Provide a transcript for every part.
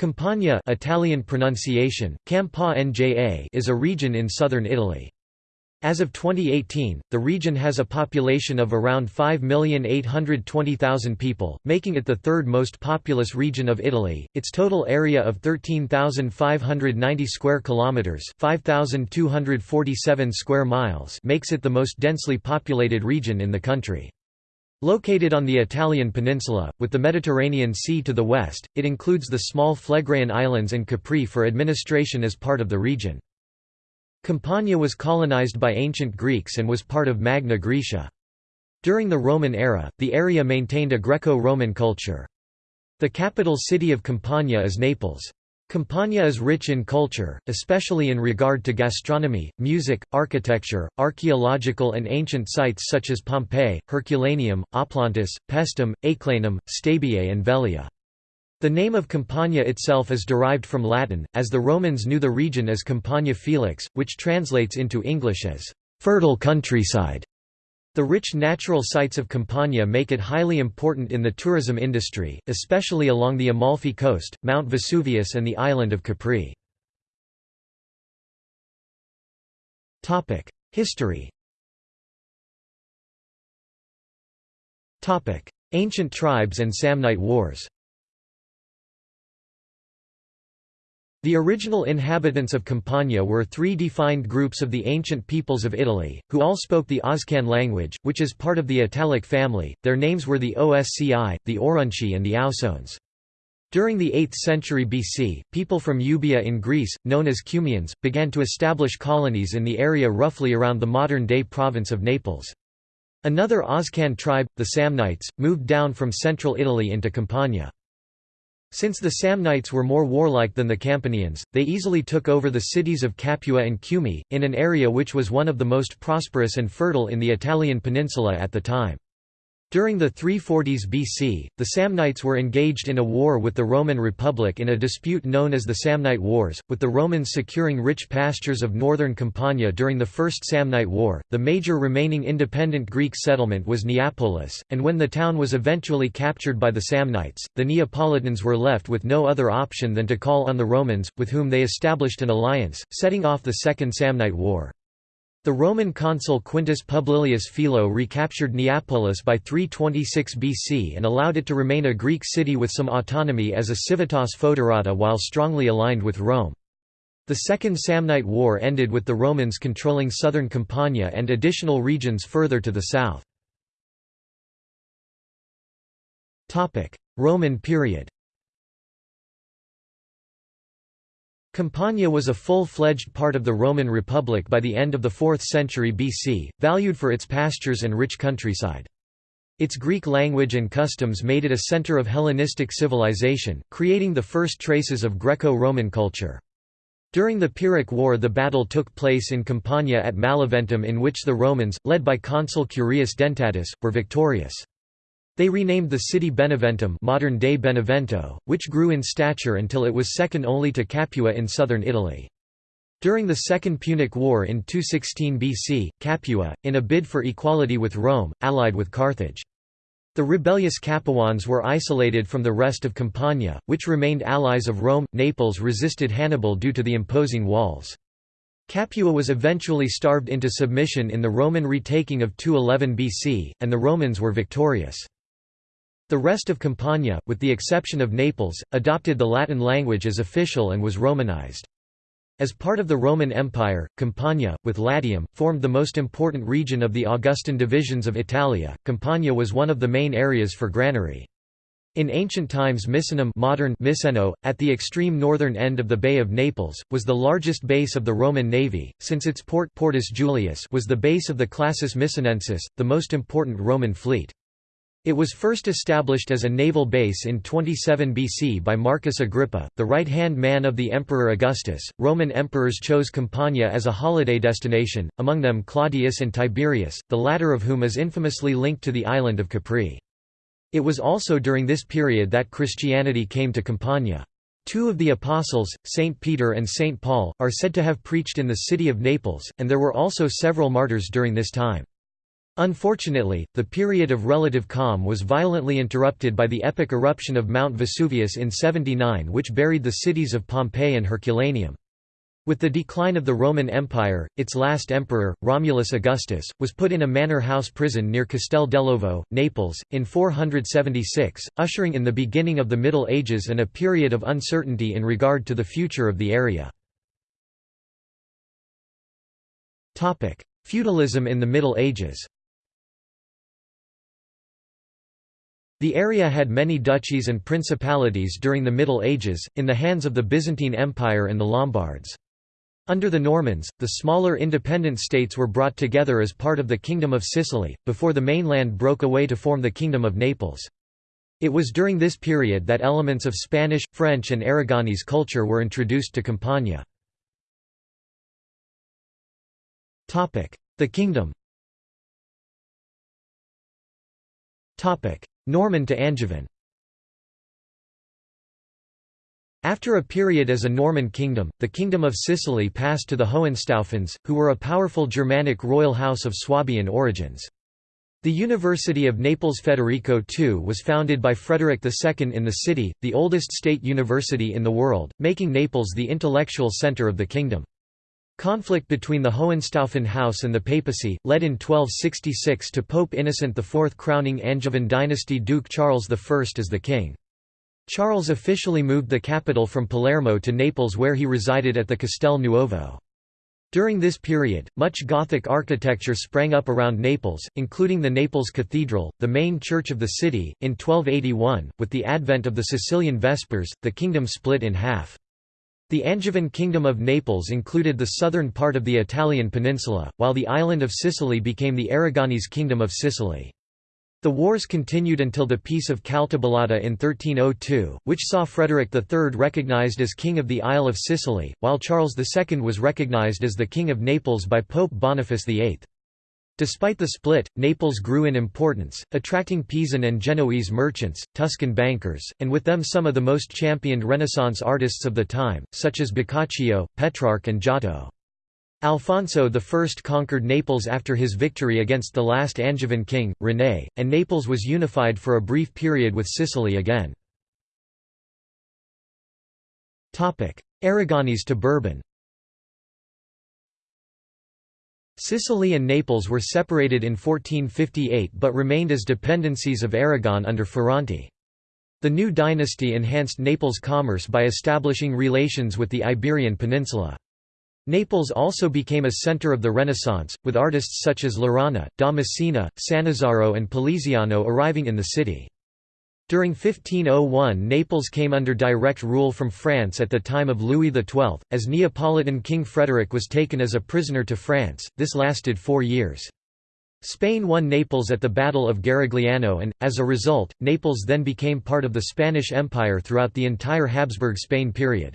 Campania Italian pronunciation, Campa Nja is a region in southern Italy. As of 2018, the region has a population of around 5,820,000 people, making it the third most populous region of Italy. Its total area of 13,590 square kilometers, 5,247 square miles, makes it the most densely populated region in the country. Located on the Italian peninsula, with the Mediterranean Sea to the west, it includes the small Phlegraean Islands and Capri for administration as part of the region. Campania was colonized by ancient Greeks and was part of Magna Graecia. During the Roman era, the area maintained a Greco-Roman culture. The capital city of Campania is Naples. Campania is rich in culture, especially in regard to gastronomy, music, architecture, archaeological and ancient sites such as Pompeii, Herculaneum, Oplontis, Paestum, Aeclanum, Stabiae and Velia. The name of Campania itself is derived from Latin, as the Romans knew the region as Campania Felix, which translates into English as fertile countryside. The rich natural sites of Campania make it highly important in the tourism industry, especially along the Amalfi coast, Mount Vesuvius and the island of Capri. History Ancient tribes and Samnite wars The original inhabitants of Campania were three defined groups of the ancient peoples of Italy, who all spoke the Oscan language, which is part of the Italic family. Their names were the Osci, the Aurunci, and the Ausones. During the 8th century BC, people from Euboea in Greece, known as Cumaeans, began to establish colonies in the area roughly around the modern-day province of Naples. Another Oscan tribe, the Samnites, moved down from central Italy into Campania. Since the Samnites were more warlike than the Campanians, they easily took over the cities of Capua and Cumae, in an area which was one of the most prosperous and fertile in the Italian peninsula at the time. During the 340s BC, the Samnites were engaged in a war with the Roman Republic in a dispute known as the Samnite Wars, with the Romans securing rich pastures of northern Campania during the First Samnite War. The major remaining independent Greek settlement was Neapolis, and when the town was eventually captured by the Samnites, the Neapolitans were left with no other option than to call on the Romans, with whom they established an alliance, setting off the Second Samnite War. The Roman consul Quintus Publilius Philo recaptured Neapolis by 326 BC and allowed it to remain a Greek city with some autonomy as a civitas foederata while strongly aligned with Rome. The Second Samnite War ended with the Romans controlling southern Campania and additional regions further to the south. Roman period Campania was a full-fledged part of the Roman Republic by the end of the 4th century BC, valued for its pastures and rich countryside. Its Greek language and customs made it a center of Hellenistic civilization, creating the first traces of Greco-Roman culture. During the Pyrrhic War the battle took place in Campania at Maleventum in which the Romans, led by consul Curius Dentatus, were victorious. They renamed the city Beneventum modern-day Benevento, which grew in stature until it was second only to Capua in southern Italy. During the Second Punic War in 216 BC, Capua, in a bid for equality with Rome, allied with Carthage. The rebellious Capuans were isolated from the rest of Campania, which remained allies of Rome. Naples resisted Hannibal due to the imposing walls. Capua was eventually starved into submission in the Roman retaking of 211 BC, and the Romans were victorious. The rest of Campania, with the exception of Naples, adopted the Latin language as official and was Romanized. As part of the Roman Empire, Campania, with Latium, formed the most important region of the Augustan divisions of Italia. Campania was one of the main areas for granary. In ancient times Misenum modern Miseno, at the extreme northern end of the Bay of Naples, was the largest base of the Roman navy, since its port Portus Julius was the base of the Classis Misenensis, the most important Roman fleet. It was first established as a naval base in 27 BC by Marcus Agrippa, the right-hand man of the Emperor Augustus. Roman emperors chose Campania as a holiday destination, among them Claudius and Tiberius, the latter of whom is infamously linked to the island of Capri. It was also during this period that Christianity came to Campania. Two of the apostles, Saint Peter and Saint Paul, are said to have preached in the city of Naples, and there were also several martyrs during this time. Unfortunately, the period of relative calm was violently interrupted by the epic eruption of Mount Vesuvius in 79 which buried the cities of Pompeii and Herculaneum. With the decline of the Roman Empire, its last emperor, Romulus Augustus, was put in a manor house prison near Castel dell'Ovo, Naples, in 476, ushering in the beginning of the Middle Ages and a period of uncertainty in regard to the future of the area. Feudalism in the Middle Ages The area had many duchies and principalities during the Middle Ages, in the hands of the Byzantine Empire and the Lombards. Under the Normans, the smaller independent states were brought together as part of the Kingdom of Sicily, before the mainland broke away to form the Kingdom of Naples. It was during this period that elements of Spanish, French and Aragonese culture were introduced to Campania. The kingdom Norman to Angevin After a period as a Norman kingdom, the Kingdom of Sicily passed to the Hohenstaufens, who were a powerful Germanic royal house of Swabian origins. The University of Naples Federico II was founded by Frederick II in the city, the oldest state university in the world, making Naples the intellectual center of the kingdom. Conflict between the Hohenstaufen house and the papacy, led in 1266 to Pope Innocent IV crowning Angevin dynasty Duke Charles I as the king. Charles officially moved the capital from Palermo to Naples where he resided at the Castel Nuovo. During this period, much Gothic architecture sprang up around Naples, including the Naples Cathedral, the main church of the city. In 1281, with the advent of the Sicilian Vespers, the kingdom split in half. The Angevin Kingdom of Naples included the southern part of the Italian peninsula, while the island of Sicily became the Aragonese Kingdom of Sicily. The wars continued until the Peace of Caltabellotta in 1302, which saw Frederick III recognized as King of the Isle of Sicily, while Charles II was recognized as the King of Naples by Pope Boniface VIII. Despite the split, Naples grew in importance, attracting Pisan and Genoese merchants, Tuscan bankers, and with them some of the most championed Renaissance artists of the time, such as Boccaccio, Petrarch and Giotto. Alfonso I conquered Naples after his victory against the last Angevin king, René, and Naples was unified for a brief period with Sicily again. Aragonese to Bourbon Sicily and Naples were separated in 1458 but remained as dependencies of Aragon under Ferrante. The new dynasty enhanced Naples' commerce by establishing relations with the Iberian Peninsula. Naples also became a center of the Renaissance, with artists such as Laurana, da Messina, Sannazaro and Poliziano arriving in the city. During 1501 Naples came under direct rule from France at the time of Louis XII, as Neapolitan King Frederick was taken as a prisoner to France, this lasted four years. Spain won Naples at the Battle of Garigliano and, as a result, Naples then became part of the Spanish Empire throughout the entire Habsburg Spain period.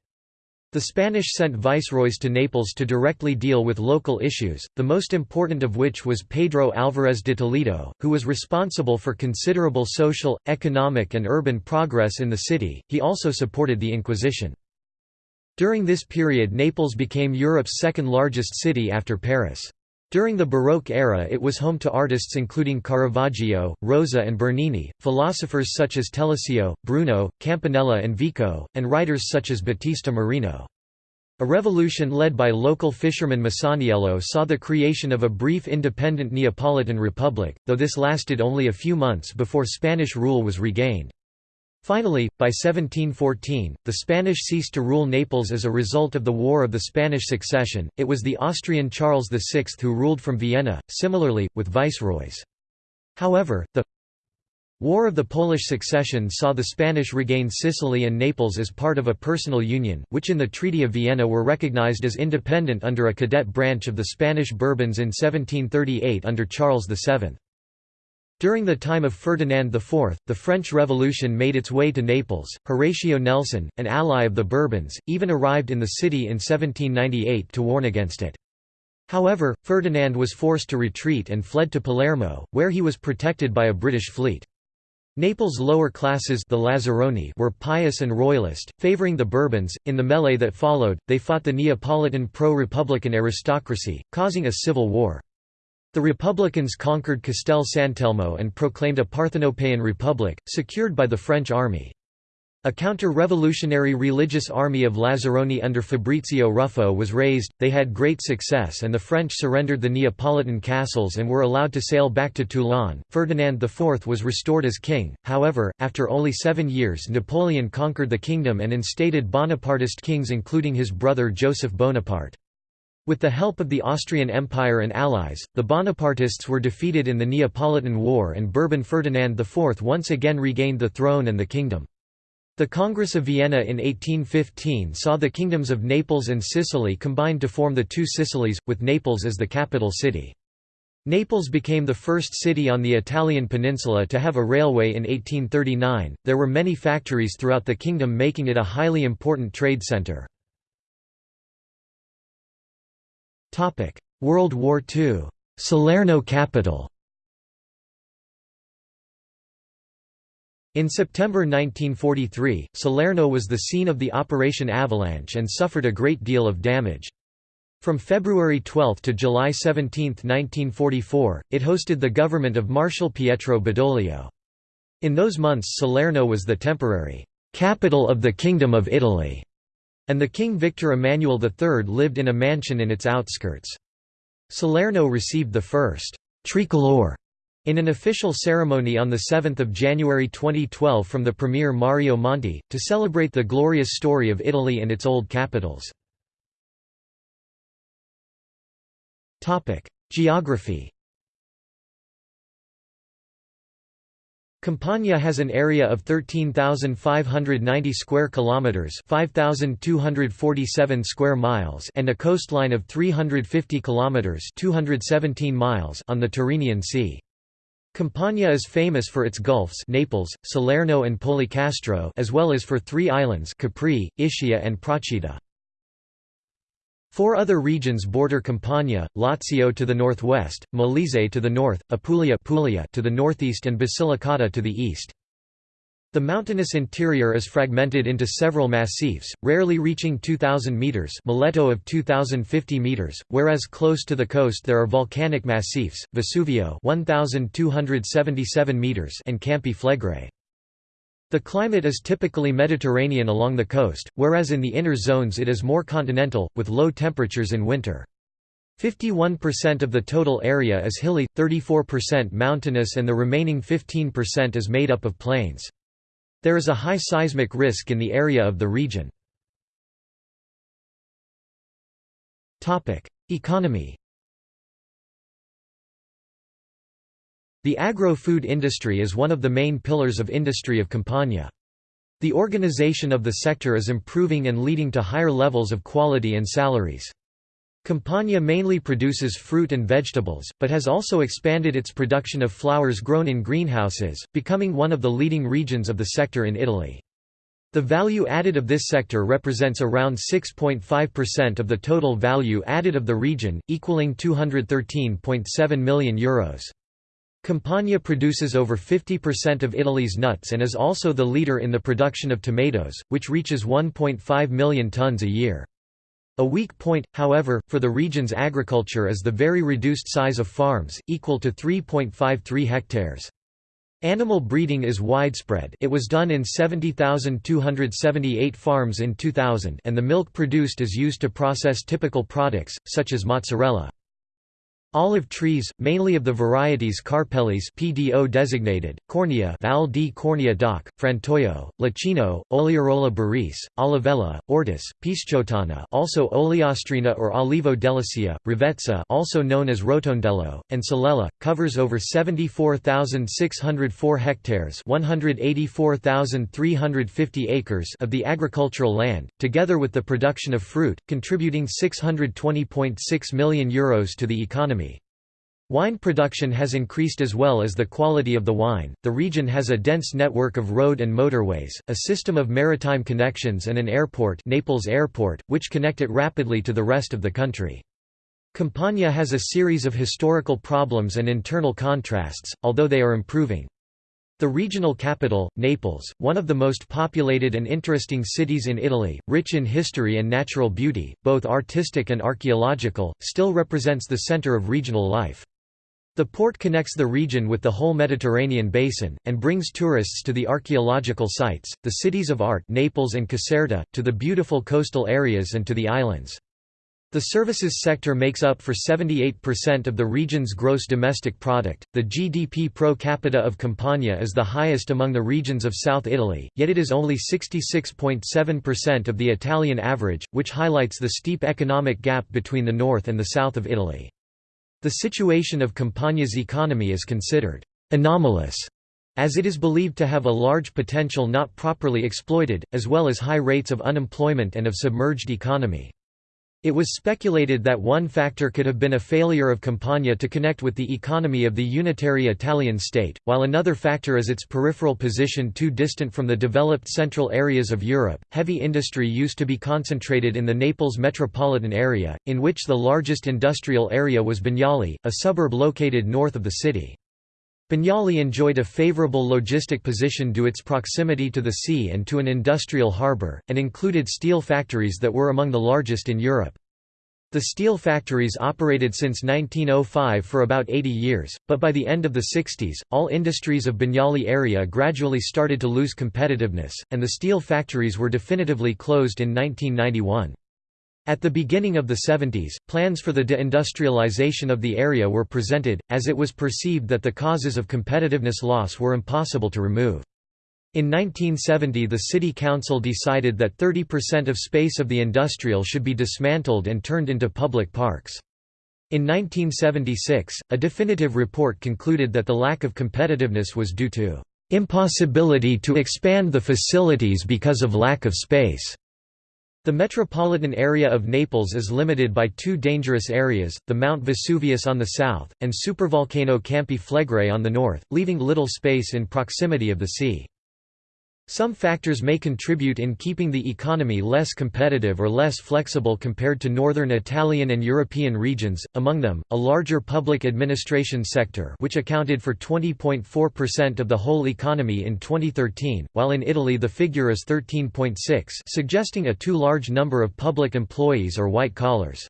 The Spanish sent viceroys to Naples to directly deal with local issues, the most important of which was Pedro Álvarez de Toledo, who was responsible for considerable social, economic and urban progress in the city. He also supported the Inquisition. During this period Naples became Europe's second largest city after Paris. During the Baroque era it was home to artists including Caravaggio, Rosa and Bernini, philosophers such as Telesio, Bruno, Campanella and Vico, and writers such as Battista Marino. A revolution led by local fisherman Masaniello saw the creation of a brief independent Neapolitan republic, though this lasted only a few months before Spanish rule was regained. Finally, by 1714, the Spanish ceased to rule Naples as a result of the War of the Spanish Succession, it was the Austrian Charles VI who ruled from Vienna, similarly, with viceroys. However, the War of the Polish Succession saw the Spanish regain Sicily and Naples as part of a personal union, which in the Treaty of Vienna were recognized as independent under a cadet branch of the Spanish Bourbons in 1738 under Charles VII. During the time of Ferdinand IV, the French Revolution made its way to Naples. Horatio Nelson, an ally of the Bourbons, even arrived in the city in 1798 to warn against it. However, Ferdinand was forced to retreat and fled to Palermo, where he was protected by a British fleet. Naples' lower classes the Lazzaroni were pious and royalist, favoring the Bourbons. In the melee that followed, they fought the Neapolitan pro-republican aristocracy, causing a civil war. The Republicans conquered Castel Sant'Elmo and proclaimed a Parthenopaean republic, secured by the French army. A counter-revolutionary religious army of Lazzaroni under Fabrizio Ruffo was raised, they had great success and the French surrendered the Neapolitan castles and were allowed to sail back to Toulon. Ferdinand IV was restored as king, however, after only seven years Napoleon conquered the kingdom and instated Bonapartist kings including his brother Joseph Bonaparte. With the help of the Austrian Empire and allies, the Bonapartists were defeated in the Neapolitan War and Bourbon Ferdinand IV once again regained the throne and the kingdom. The Congress of Vienna in 1815 saw the kingdoms of Naples and Sicily combined to form the two Sicilies, with Naples as the capital city. Naples became the first city on the Italian peninsula to have a railway in 1839. There were many factories throughout the kingdom, making it a highly important trade center. World War II. Salerno capital. In September 1943, Salerno was the scene of the Operation Avalanche and suffered a great deal of damage. From February 12 to July 17, 1944, it hosted the government of Marshal Pietro Badoglio. In those months Salerno was the temporary «capital of the Kingdom of Italy», and the King Victor Emmanuel III lived in a mansion in its outskirts. Salerno received the first «tricolore» In an official ceremony on 7 January 2012 from the Premier Mario Monti, to celebrate the glorious story of Italy and its old capitals. Geography Campania has an area of 13,590 square kilometers, 5,247 square miles, and a coastline of 350 kilometers, 217 miles on the Tyrrhenian Sea. Campania is famous for its gulfs Naples, Salerno and Policastro as well as for three islands Capri, Ischia and Procida. Four other regions border Campania, Lazio to the northwest, Molise to the north, Apulia Puglia to the northeast and Basilicata to the east. The mountainous interior is fragmented into several massifs, rarely reaching 2,000 metres Miletto of 2,050 metres, whereas close to the coast there are volcanic massifs, Vesuvio 1,277 metres and Campi Flegrei. The climate is typically Mediterranean along the coast, whereas in the inner zones it is more continental, with low temperatures in winter. 51% of the total area is hilly, 34% mountainous and the remaining 15% is made up of plains. There is a high seismic risk in the area of the region. Economy The agro-food industry is one of the main pillars of industry of Campania. The organization of the sector is improving and leading to higher levels of quality and salaries. Campania mainly produces fruit and vegetables, but has also expanded its production of flowers grown in greenhouses, becoming one of the leading regions of the sector in Italy. The value added of this sector represents around 6.5% of the total value added of the region, equaling €213.7 million. Euros. Campania produces over 50% of Italy's nuts and is also the leader in the production of tomatoes, which reaches 1.5 million tons a year. A weak point, however, for the region's agriculture is the very reduced size of farms, equal to 3.53 hectares. Animal breeding is widespread it was done in 70,278 farms in 2000 and the milk produced is used to process typical products, such as mozzarella. Olive trees, mainly of the varieties Carpellese PDO designated, Cornia Val di Cornia DOC, Frantoio, Leccino, Ogliarola Barese, Olivella, Ortis, Pisciottana also Oleastrina or Olivo delicia, Rivezza also known as Rotondello, and Solella, covers over 74,604 hectares 184,350 acres of the agricultural land, together with the production of fruit, contributing €620.6 million Euros to the economy. Wine production has increased as well as the quality of the wine. The region has a dense network of road and motorways, a system of maritime connections and an airport, Naples Airport, which connect it rapidly to the rest of the country. Campania has a series of historical problems and internal contrasts, although they are improving. The regional capital, Naples, one of the most populated and interesting cities in Italy, rich in history and natural beauty, both artistic and archaeological, still represents the center of regional life. The port connects the region with the whole Mediterranean basin, and brings tourists to the archaeological sites, the cities of art Naples and Caserta, to the beautiful coastal areas and to the islands. The services sector makes up for 78% of the region's gross domestic product. The GDP pro capita of Campania is the highest among the regions of South Italy, yet it is only 66.7% of the Italian average, which highlights the steep economic gap between the north and the south of Italy. The situation of Campania's economy is considered anomalous, as it is believed to have a large potential not properly exploited, as well as high rates of unemployment and of submerged economy. It was speculated that one factor could have been a failure of Campania to connect with the economy of the unitary Italian state, while another factor is its peripheral position too distant from the developed central areas of Europe. Heavy industry used to be concentrated in the Naples metropolitan area, in which the largest industrial area was Bagnoli, a suburb located north of the city. Bagnoli enjoyed a favorable logistic position due its proximity to the sea and to an industrial harbour, and included steel factories that were among the largest in Europe. The steel factories operated since 1905 for about 80 years, but by the end of the 60s, all industries of Bagnoli area gradually started to lose competitiveness, and the steel factories were definitively closed in 1991. At the beginning of the 70s, plans for the deindustrialization of the area were presented, as it was perceived that the causes of competitiveness loss were impossible to remove. In 1970 the city council decided that 30% of space of the industrial should be dismantled and turned into public parks. In 1976, a definitive report concluded that the lack of competitiveness was due to impossibility to expand the facilities because of lack of space. The metropolitan area of Naples is limited by two dangerous areas, the Mount Vesuvius on the south, and supervolcano Campi Flegrei on the north, leaving little space in proximity of the sea. Some factors may contribute in keeping the economy less competitive or less flexible compared to northern Italian and European regions, among them, a larger public administration sector which accounted for 20.4% of the whole economy in 2013, while in Italy the figure is 13.6 suggesting a too large number of public employees or white collars.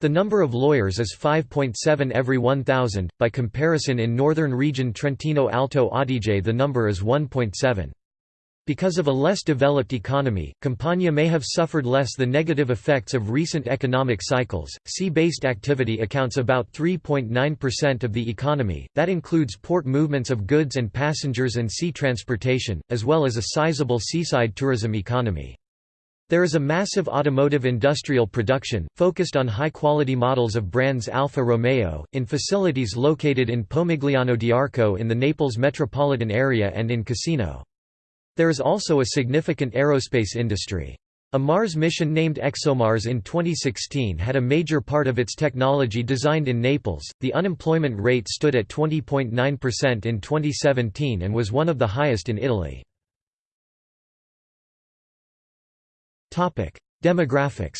The number of lawyers is 5.7 every 1,000, by comparison in northern region Trentino Alto Adige the number is 1.7. Because of a less developed economy, Campania may have suffered less the negative effects of recent economic cycles. Sea-based activity accounts about 3.9% of the economy. That includes port movements of goods and passengers and sea transportation, as well as a sizable seaside tourism economy. There is a massive automotive industrial production, focused on high-quality models of brands Alfa Romeo, in facilities located in Pomigliano d'Arco in the Naples metropolitan area and in Cassino. There is also a significant aerospace industry. A Mars mission named ExoMars in 2016 had a major part of its technology designed in Naples. The unemployment rate stood at 20.9% in 2017 and was one of the highest in Italy. Topic: Demographics.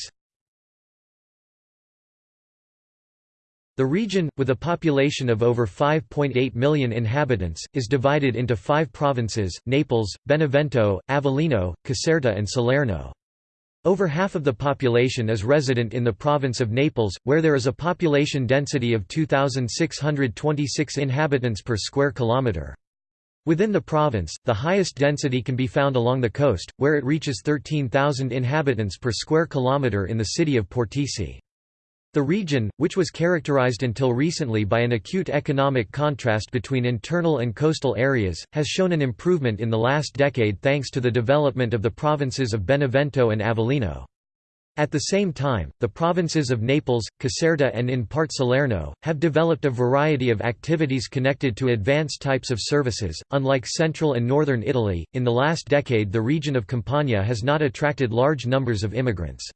The region, with a population of over 5.8 million inhabitants, is divided into five provinces, Naples, Benevento, Avellino, Caserta and Salerno. Over half of the population is resident in the province of Naples, where there is a population density of 2,626 inhabitants per square kilometre. Within the province, the highest density can be found along the coast, where it reaches 13,000 inhabitants per square kilometre in the city of Portici. The region, which was characterized until recently by an acute economic contrast between internal and coastal areas, has shown an improvement in the last decade thanks to the development of the provinces of Benevento and Avellino. At the same time, the provinces of Naples, Caserta and in part Salerno, have developed a variety of activities connected to advanced types of services. Unlike central and northern Italy, in the last decade the region of Campania has not attracted large numbers of immigrants.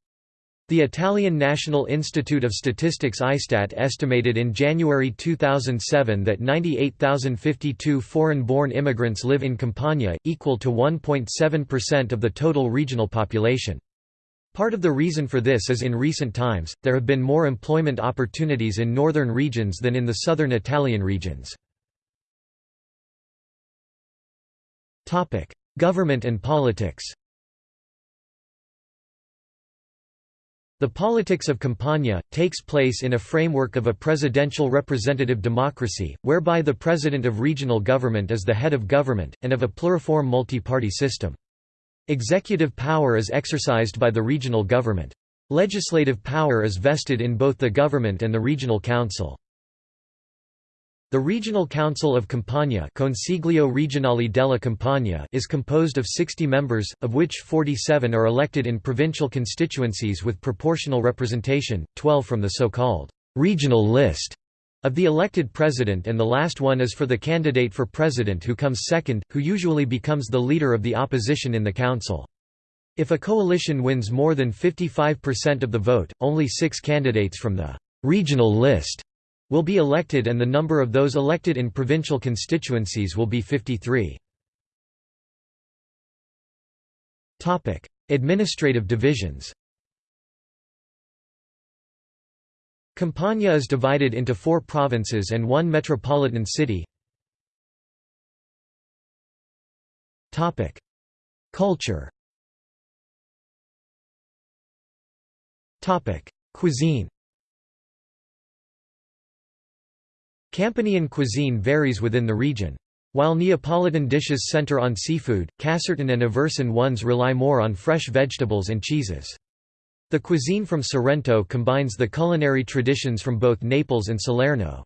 The Italian National Institute of Statistics Istat estimated in January 2007 that 98,052 foreign-born immigrants live in Campania, equal to 1.7% of the total regional population. Part of the reason for this is in recent times, there have been more employment opportunities in northern regions than in the southern Italian regions. Government and politics The politics of Campania, takes place in a framework of a presidential representative democracy, whereby the president of regional government is the head of government, and of a pluriform multi-party system. Executive power is exercised by the regional government. Legislative power is vested in both the government and the regional council. The Regional Council of Campania Consiglio Regionale della Campania is composed of 60 members, of which 47 are elected in provincial constituencies with proportional representation, 12 from the so-called «regional list» of the elected president and the last one is for the candidate for president who comes second, who usually becomes the leader of the opposition in the council. If a coalition wins more than 55% of the vote, only six candidates from the «regional list» will be elected and the number of those elected in provincial constituencies will be 53. Administrative divisions. Campania is divided into four provinces and one metropolitan city. Culture. Cuisine Campanian cuisine varies within the region. While Neapolitan dishes center on seafood, Casertan and Aversan ones rely more on fresh vegetables and cheeses. The cuisine from Sorrento combines the culinary traditions from both Naples and Salerno.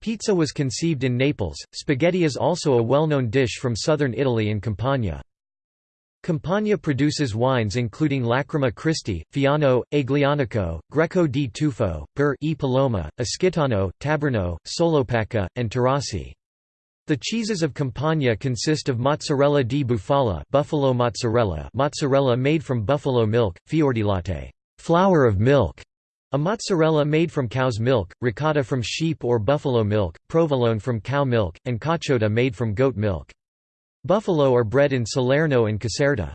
Pizza was conceived in Naples, spaghetti is also a well-known dish from southern Italy and Campania. Campania produces wines including Lacrima Christi, Fiano, Aglianico, Greco di Tufo, Per e Paloma, Esquitano, Taburno, Solopaca, and Taurasi. The cheeses of Campania consist of mozzarella di bufala buffalo mozzarella mozzarella made from buffalo milk, fiordilatte flower of milk, a mozzarella made from cow's milk, ricotta from sheep or buffalo milk, provolone from cow milk, and caciotta made from goat milk. Buffalo are bred in Salerno and Caserta.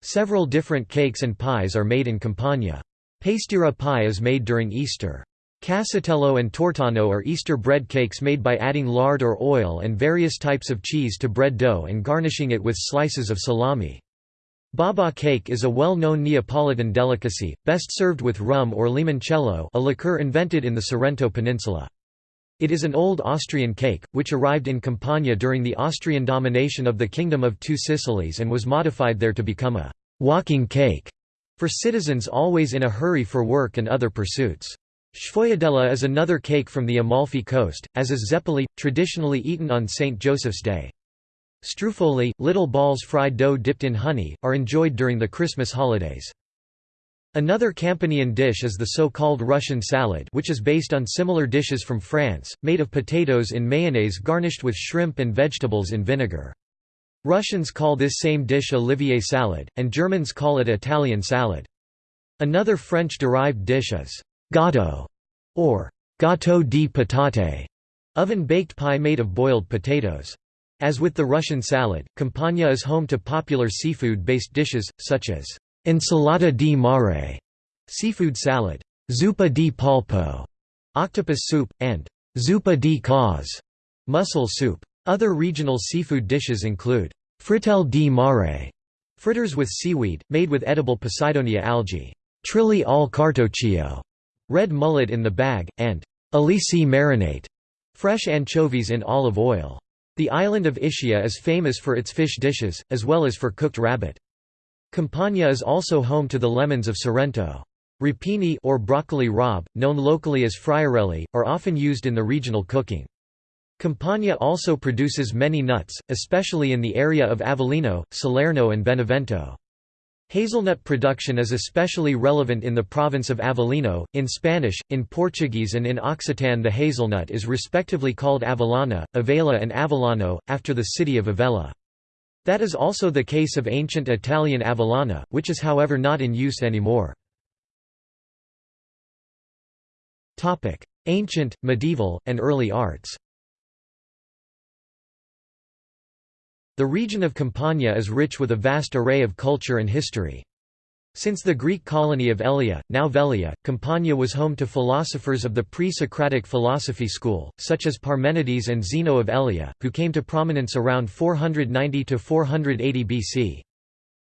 Several different cakes and pies are made in Campania. Pastiera pie is made during Easter. Casatiello and tortano are Easter bread cakes made by adding lard or oil and various types of cheese to bread dough and garnishing it with slices of salami. Baba cake is a well-known Neapolitan delicacy, best served with rum or limoncello a liqueur invented in the Sorrento Peninsula. It is an old Austrian cake, which arrived in Campania during the Austrian domination of the Kingdom of Two Sicilies and was modified there to become a «walking cake» for citizens always in a hurry for work and other pursuits. Sfogliatella is another cake from the Amalfi coast, as is zeppoli, traditionally eaten on St. Joseph's Day. Struffoli, little balls fried dough dipped in honey, are enjoyed during the Christmas holidays. Another Campanian dish is the so-called Russian salad which is based on similar dishes from France, made of potatoes in mayonnaise garnished with shrimp and vegetables in vinegar. Russians call this same dish Olivier salad, and Germans call it Italian salad. Another French-derived dish is gâteau, or gâteau di patate, oven-baked pie made of boiled potatoes. As with the Russian salad, Campania is home to popular seafood-based dishes, such as Ensalada di mare, seafood salad, zuppa di polpo, octopus soup, and zuppa di cozze, mussel soup. Other regional seafood dishes include frittelle di mare, fritters with seaweed, made with edible Posidonia algae, trilli al cartoccio, red mullet in the bag, and alici marinate, fresh anchovies in olive oil. The island of Ischia is famous for its fish dishes, as well as for cooked rabbit. Campania is also home to the lemons of Sorrento. Rapini or broccoli rabe, known locally as friarelli, are often used in the regional cooking. Campania also produces many nuts, especially in the area of Avellino, Salerno and Benevento. Hazelnut production is especially relevant in the province of Avellino. In Spanish, in Portuguese, and in Occitan, the hazelnut is respectively called Avellana, Avela, and Avellano, after the city of Avella. That is also the case of ancient Italian Avellana, which is however not in use anymore. Ancient, medieval, and early arts The region of Campania is rich with a vast array of culture and history. Since the Greek colony of Elea, now Velia, Campania was home to philosophers of the pre-Socratic philosophy school, such as Parmenides and Zeno of Elea, who came to prominence around 490–480 BC.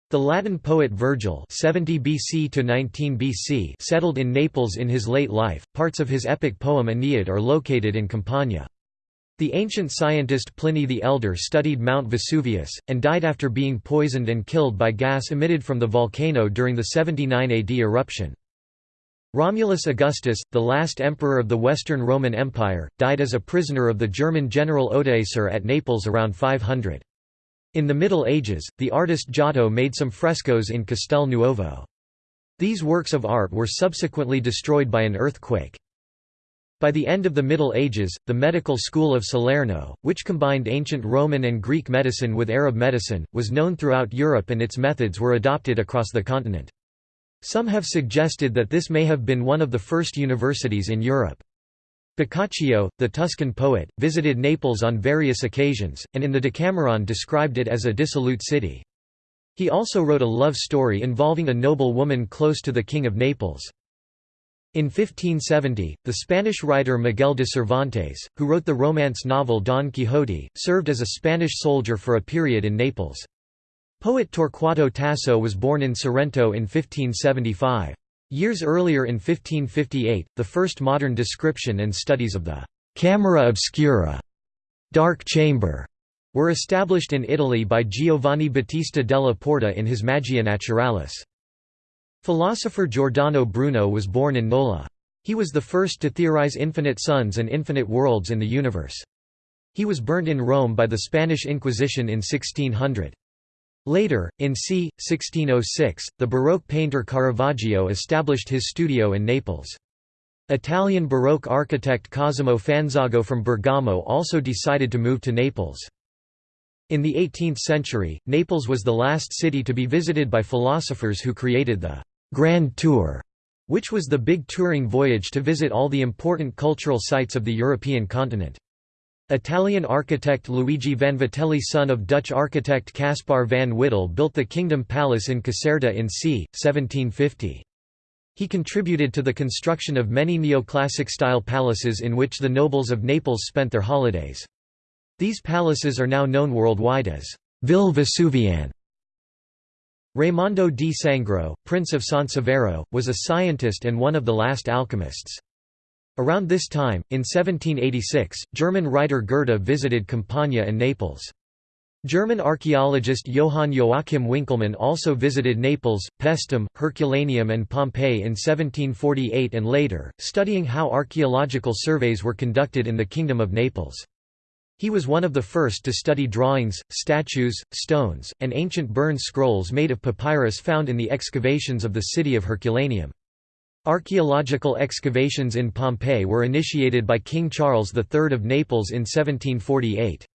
The Latin poet Virgil 70 BC to 19 BC settled in Naples in his late life. Parts of his epic poem Aeneid are located in Campania. The ancient scientist Pliny the Elder studied Mount Vesuvius, and died after being poisoned and killed by gas emitted from the volcano during the 79 AD eruption. Romulus Augustus, the last emperor of the Western Roman Empire, died as a prisoner of the German general Odoacer at Naples around 500. In the Middle Ages, the artist Giotto made some frescoes in Castel Nuovo. These works of art were subsequently destroyed by an earthquake. By the end of the Middle Ages, the medical school of Salerno, which combined ancient Roman and Greek medicine with Arab medicine, was known throughout Europe and its methods were adopted across the continent. Some have suggested that this may have been one of the first universities in Europe. Boccaccio, the Tuscan poet, visited Naples on various occasions, and in the Decameron described it as a dissolute city. He also wrote a love story involving a noble woman close to the King of Naples. In 1570, the Spanish writer Miguel de Cervantes, who wrote the romance novel Don Quixote, served as a Spanish soldier for a period in Naples. Poet Torquato Tasso was born in Sorrento in 1575. Years earlier in 1558, the first modern description and studies of the «camera obscura» dark chamber were established in Italy by Giovanni Battista della Porta in his Magia Naturalis. Philosopher Giordano Bruno was born in Nola. He was the first to theorize infinite suns and infinite worlds in the universe. He was burnt in Rome by the Spanish Inquisition in 1600. Later, in c. 1606, the Baroque painter Caravaggio established his studio in Naples. Italian Baroque architect Cosimo Fanzago from Bergamo also decided to move to Naples. In the 18th century, Naples was the last city to be visited by philosophers who created the Grand Tour, which was the big touring voyage to visit all the important cultural sites of the European continent. Italian architect Luigi Vanvitelli son of Dutch architect Caspar van Wittel built the Kingdom Palace in Caserta in c. 1750. He contributed to the construction of many neoclassic-style palaces in which the nobles of Naples spent their holidays. These palaces are now known worldwide as Ville Vesuviane. Raimondo di Sangro, Prince of Sansevero, was a scientist and one of the last alchemists. Around this time, in 1786, German writer Goethe visited Campania and Naples. German archaeologist Johann Joachim Winckelmann also visited Naples, Paestum, Herculaneum and Pompeii in 1748 and later, studying how archaeological surveys were conducted in the Kingdom of Naples. He was one of the first to study drawings, statues, stones, and ancient burned scrolls made of papyrus found in the excavations of the city of Herculaneum. Archaeological excavations in Pompeii were initiated by King Charles III of Naples in 1748.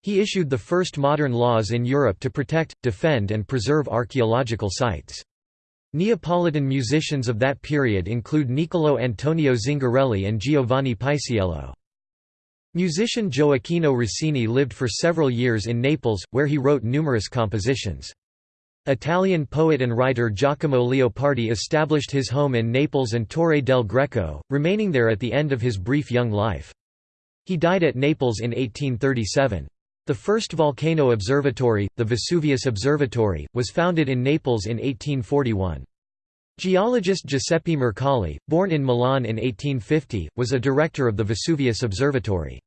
He issued the first modern laws in Europe to protect, defend and preserve archaeological sites. Neapolitan musicians of that period include Niccolò Antonio Zingarelli and Giovanni Paisiello. Musician Gioacchino Rossini lived for several years in Naples, where he wrote numerous compositions. Italian poet and writer Giacomo Leopardi established his home in Naples and Torre del Greco, remaining there at the end of his brief young life. He died at Naples in 1837. The first volcano observatory, the Vesuvius Observatory, was founded in Naples in 1841. Geologist Giuseppe Mercalli, born in Milan in 1850, was a director of the Vesuvius Observatory.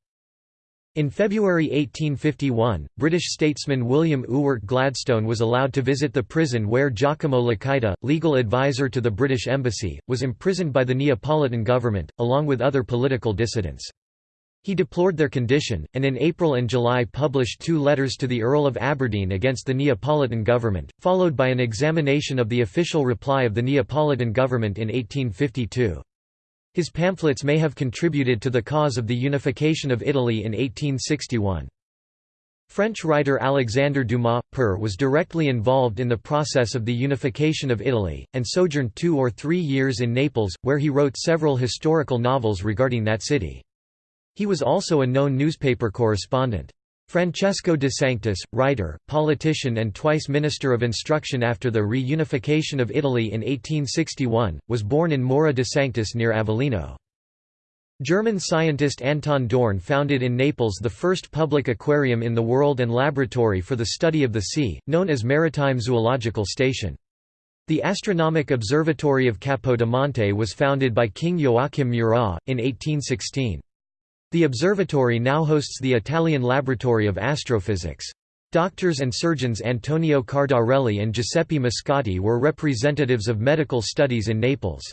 In February 1851, British statesman William Ewart Gladstone was allowed to visit the prison where Giacomo Lacaita, legal advisor to the British Embassy, was imprisoned by the Neapolitan government, along with other political dissidents. He deplored their condition, and in April and July published two letters to the Earl of Aberdeen against the Neapolitan government, followed by an examination of the official reply of the Neapolitan government in 1852. His pamphlets may have contributed to the cause of the unification of Italy in 1861. French writer Alexandre Dumas, Père was directly involved in the process of the unification of Italy, and sojourned two or three years in Naples, where he wrote several historical novels regarding that city. He was also a known newspaper correspondent. Francesco de Sanctis, writer, politician and twice Minister of Instruction after the reunification of Italy in 1861, was born in Morra de Sanctis near Avellino. German scientist Anton Dohrn founded in Naples the first public aquarium in the world and laboratory for the study of the sea, known as Maritime Zoological Station. The Astronomic Observatory of Capodimonte was founded by King Joachim Murat, in 1816. The observatory now hosts the Italian Laboratory of Astrophysics. Doctors and surgeons Antonio Cardarelli and Giuseppe Moscati were representatives of medical studies in Naples.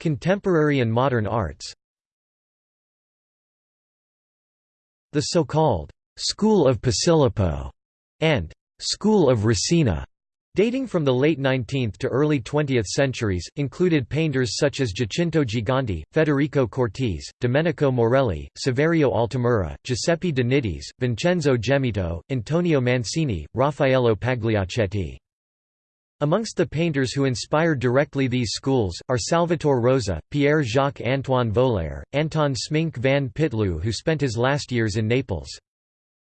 Contemporary and modern arts The so-called «School of Posillipo» and «School of Resina» dating from the late 19th to early 20th centuries, included painters such as Giacinto Giganti, Federico Cortese, Domenico Morelli, Saverio Altamura, Giuseppe de Nittis, Vincenzo Gemito, Antonio Mancini, Raffaello Pagliaccetti. Amongst the painters who inspired directly these schools, are Salvatore Rosa, Pierre-Jacques-Antoine Volaire, Anton Sminck van Pitloo who spent his last years in Naples.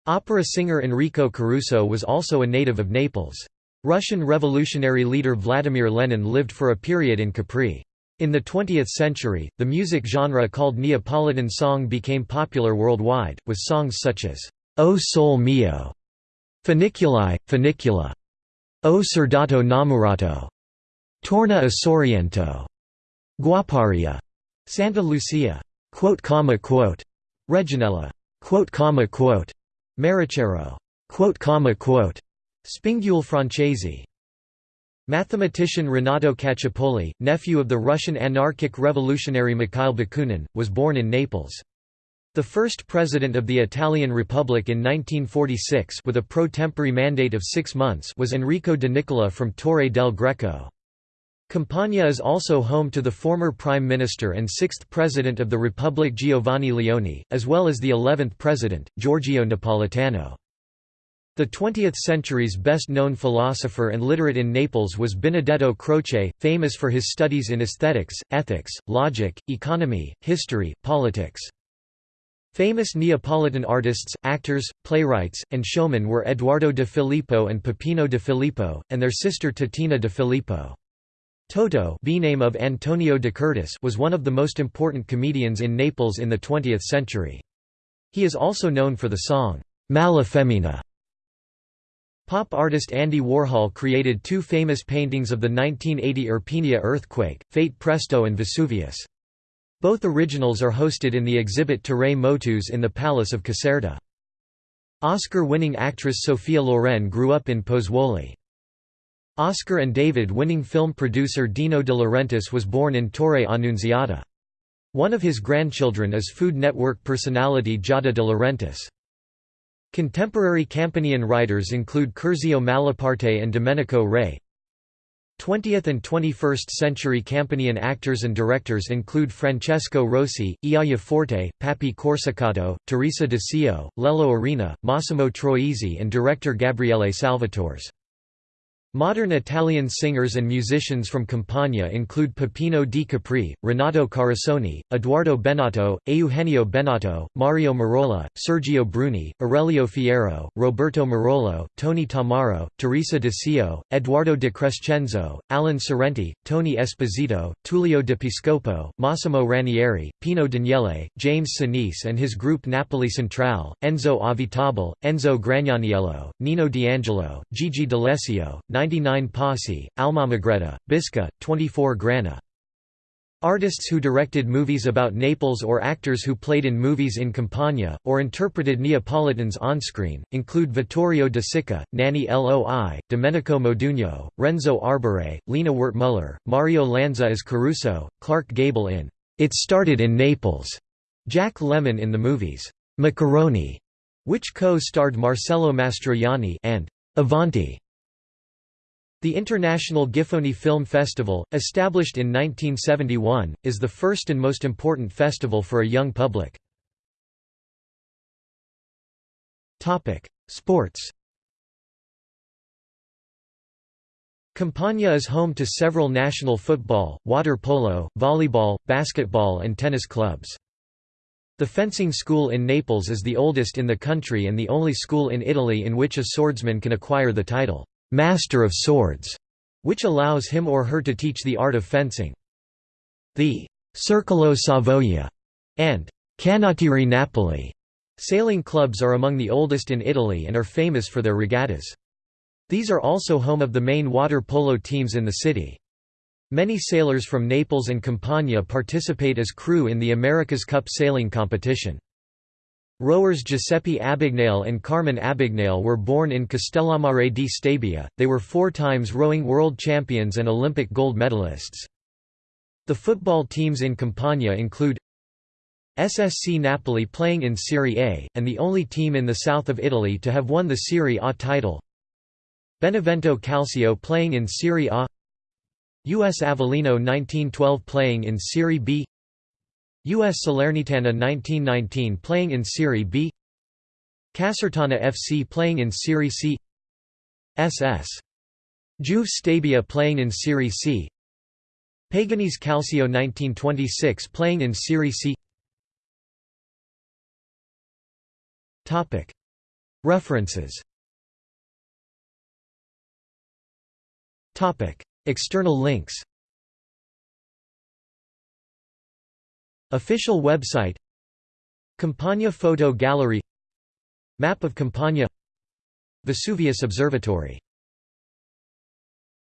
Opera singer Enrico Caruso was also a native of Naples. Russian revolutionary leader Vladimir Lenin lived for a period in Capri. In the 20th century, the music genre called Neapolitan song became popular worldwide, with songs such as, O Sole Mio, Funiculi, Funicula, O Surdato 'Nnammurato, Torna a Sorrento, Guapparia, Santa Lucia, quote, comma, quote, Reginella, quote, comma, quote, quote, comma, quote, Spingule Francesi. Mathematician Renato Caccioppoli, nephew of the Russian anarchic revolutionary Mikhail Bakunin, was born in Naples. The first president of the Italian Republic in 1946 with a pro tempore mandate of six months was Enrico de Nicola from Torre del Greco. Campania is also home to the former Prime Minister and sixth President of the Republic Giovanni Leone, as well as the eleventh President, Giorgio Napolitano. The 20th century's best-known philosopher and literate in Naples was Benedetto Croce, famous for his studies in aesthetics, ethics, logic, economy, history, politics. Famous Neapolitan artists, actors, playwrights, and showmen were Eduardo de Filippo and Peppino de Filippo, and their sister Titina de Filippo. Toto name of Antonio de Curtis was one of the most important comedians in Naples in the 20th century. He is also known for the song, Mala Femmina. Pop artist Andy Warhol created two famous paintings of the 1980 Irpinia earthquake, Fate Presto and Vesuvius. Both originals are hosted in the exhibit Terrae Motus in the Palace of Caserta. Oscar-winning actress Sophia Loren grew up in Pozzuoli. Oscar and David-winning film producer Dino De Laurentiis was born in Torre Annunziata. One of his grandchildren is Food Network personality Giada De Laurentiis. Contemporary Campanian writers include Curzio Malaparte and Domenico Rea. 20th and 21st century Campanian actors and directors include Francesco Rosi, Iaia Forte, Pappi Corsicato, Teresa De Sio, Lello Arena, Massimo Troisi and director Gabriele Salvatores. Modern Italian singers and musicians from Campania include Peppino di Capri, Renato Carosone, Edoardo Bennato, Eugenio Bennato, Mario Merola, Sergio Bruni, Aurelio Fierro, Roberto Murolo, Tony Tammaro, Teresa De Sio, Eduardo de Crescenzo, Alan Sorrenti, Tony Esposito, Tullio de Piscopo, Massimo Ranieri, Pino Daniele, James Senese and his group Napoli Centrale, Enzo Avitabile, Enzo Gragnaniello, Nino D'Angelo, Gigi D'Alessio, 99 Posse, Almamegretta, Bisca, 24 Grana. Artists who directed movies about Naples or actors who played in movies in Campania, or interpreted Neapolitans on-screen, include Vittorio De Sica, Nanni Loy, Domenico Modugno, Renzo Arbore, Lina Wertmuller, Mario Lanza as Caruso, Clark Gable in It Started in Naples, Jack Lemmon in the movies Macaroni, which co-starred Marcello Mastroianni and Avanti. The International Giffoni Film Festival, established in 1971, is the first and most important festival for a young public. Sports Campania is home to several national football, water polo, volleyball, basketball and tennis clubs. The fencing school in Naples is the oldest in the country and the only school in Italy in which a swordsman can acquire the title. Master of Swords, which allows him or her to teach the art of fencing. The Circolo Savoia and Canottieri Napoli sailing clubs are among the oldest in Italy and are famous for their regattas. These are also home of the main water polo teams in the city. Many sailors from Naples and Campania participate as crew in the America's Cup sailing competition. Rowers Giuseppe Abbagnale and Carmen Abbagnale were born in Castellammare di Stabia, they were four times rowing world champions and Olympic gold medalists. The football teams in Campania include SSC Napoli playing in Serie A, and the only team in the south of Italy to have won the Serie A title. Benevento Calcio playing in Serie A US Avellino 1912 playing in Serie B US Salernitana 1919 playing in Serie B. Casertana FC playing in Serie C. SS Juve Stabia playing in Serie C. Paganese Calcio 1926 playing in Serie C. References. External links Official website Campania Photo Gallery Map of Campania Vesuvius Observatory